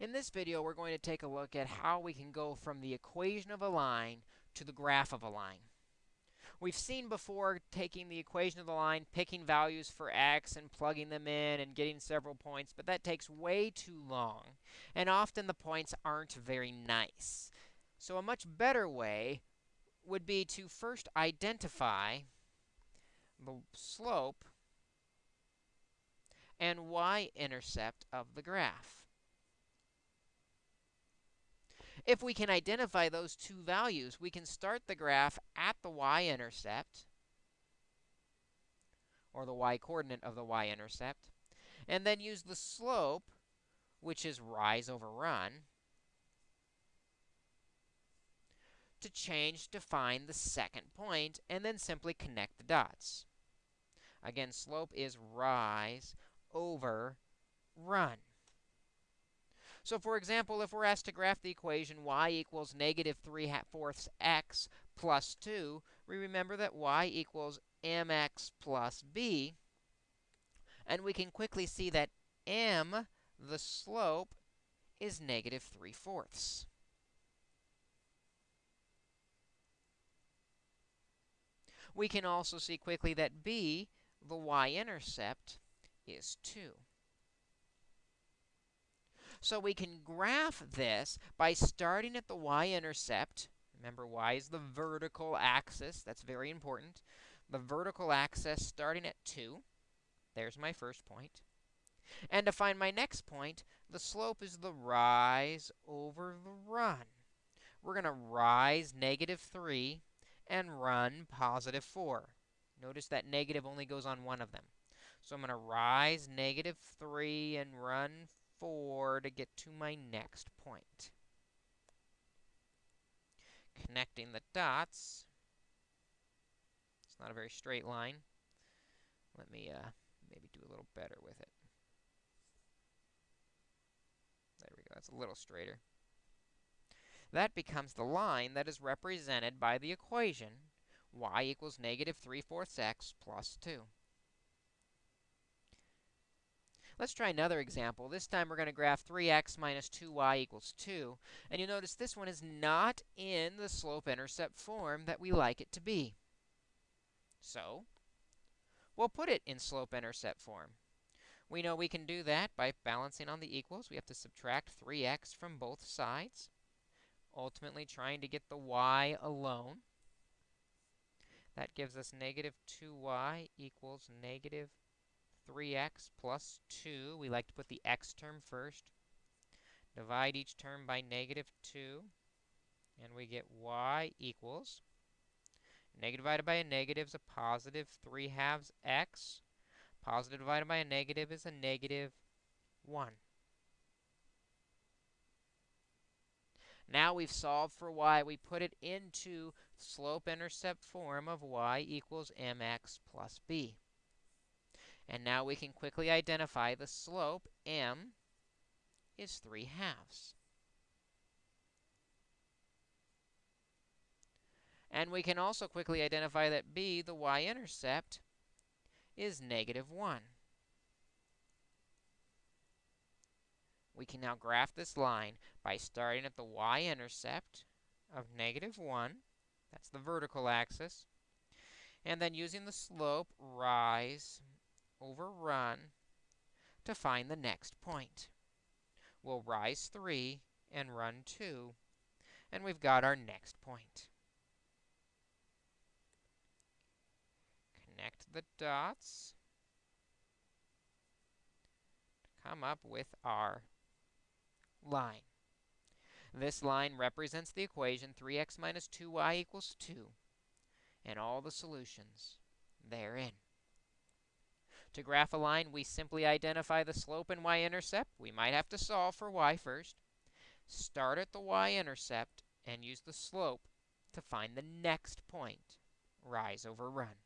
In this video, we're going to take a look at how we can go from the equation of a line to the graph of a line. We've seen before taking the equation of the line, picking values for x and plugging them in and getting several points, but that takes way too long, and often the points aren't very nice. So a much better way would be to first identify the slope and y-intercept of the graph. If we can identify those two values, we can start the graph at the y-intercept, or the y-coordinate of the y-intercept, and then use the slope, which is rise over run, to change to find the second point, and then simply connect the dots. Again, slope is rise over run. So for example, if we're asked to graph the equation y equals negative 3 fourths x plus 2, we remember that y equals mx plus b. And we can quickly see that m, the slope, is negative 3 fourths. We can also see quickly that b, the y-intercept, is 2. So we can graph this by starting at the y-intercept. Remember, y is the vertical axis. That's very important. The vertical axis starting at 2. There's my first point. And to find my next point, the slope is the rise over the run. We're going to rise negative 3 and run positive 4. Notice that negative only goes on one of them. So I'm going to rise negative 3 and run 4 to get to my next point. Connecting the dots. It's not a very straight line. Let me uh, maybe do a little better with it. There we go. That's a little straighter. That becomes the line that is represented by the equation y equals negative 3 fourths x plus 2. Let's try another example. This time we're going to graph 3x minus 2y equals 2. And you'll notice this one is not in the slope-intercept form that we like it to be. So we'll put it in slope-intercept form. We know we can do that by balancing on the equals. We have to subtract 3x from both sides, ultimately trying to get the y alone. That gives us negative 2y equals negative 3x plus 2. We like to put the x term first. Divide each term by negative 2. And we get y equals negative divided by a negative is a positive 3 halves x. Positive divided by a negative is a negative 1. Now we've solved for y. We put it into slope-intercept form of y equals mx plus b. And now we can quickly identify the slope, m, is 3 halves. And we can also quickly identify that b, the y-intercept, is negative 1. We can now graph this line by starting at the y-intercept of negative 1. That's the vertical axis. And then using the slope, rise over run to find the next point. We'll rise 3 and run 2, and we've got our next point. Connect the dots to come up with our line. This line represents the equation 3x minus 2y equals 2 and all the solutions therein. To graph a line, we simply identify the slope and y-intercept. We might have to solve for y first. Start at the y-intercept and use the slope to find the next point. Rise over run.